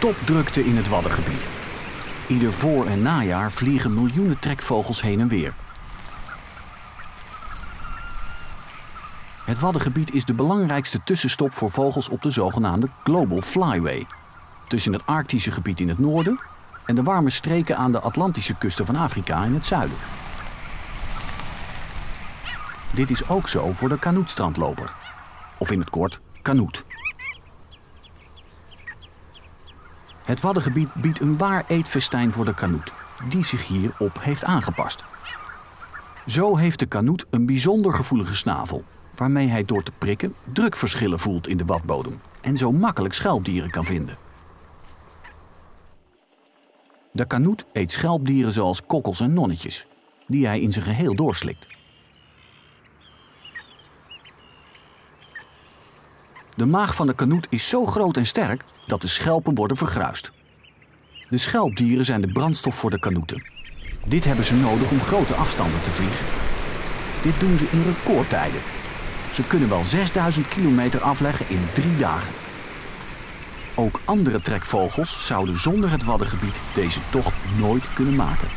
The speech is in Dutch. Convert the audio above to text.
topdrukte in het Waddengebied. Ieder voor- en najaar vliegen miljoenen trekvogels heen en weer. Het Waddengebied is de belangrijkste tussenstop voor vogels op de zogenaamde Global Flyway. Tussen het Arctische gebied in het noorden en de warme streken aan de Atlantische kusten van Afrika in het zuiden. Dit is ook zo voor de kanoetstrandloper. Of in het kort, kanoet. Het Waddengebied biedt een waar eetfestijn voor de kanoet, die zich hierop heeft aangepast. Zo heeft de kanoet een bijzonder gevoelige snavel, waarmee hij door te prikken drukverschillen voelt in de wadbodem en zo makkelijk schelpdieren kan vinden. De kanoet eet schelpdieren zoals kokkels en nonnetjes, die hij in zijn geheel doorslikt. De maag van de kanoet is zo groot en sterk dat de schelpen worden vergruist. De schelpdieren zijn de brandstof voor de kanoeten. Dit hebben ze nodig om grote afstanden te vliegen. Dit doen ze in recordtijden. Ze kunnen wel 6000 kilometer afleggen in drie dagen. Ook andere trekvogels zouden zonder het Waddengebied deze tocht nooit kunnen maken.